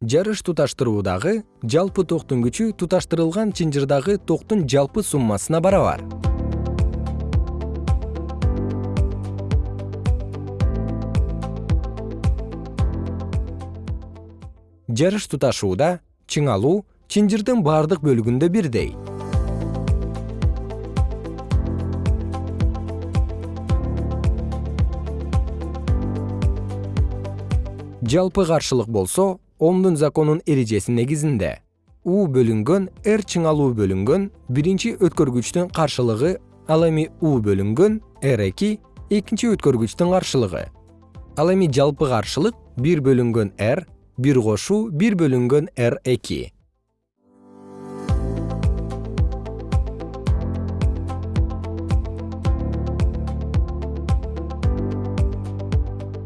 жарыш туташтыруудагы жалпы токтун күчү туташтырылган чынжырдагы токтун жалпы суммасына барабар. Жарыш туташууда чыңалуу чынжырдын бардык бөлүгүндө бирдей. Жалпы каршылык болсо омдун законунун эрежеси негизинде. У бөлүнгөн р чыңалуу бөлүнгөн биринчи өткөргүчтүн каршылыгы ал эми у бөлүнгөн р эки экинчи өткөргүчтүн каршылыгы. Ал эми жалпы каршылык бир бөлүнгөн р бир кошуу бир бөлүнгөн р эки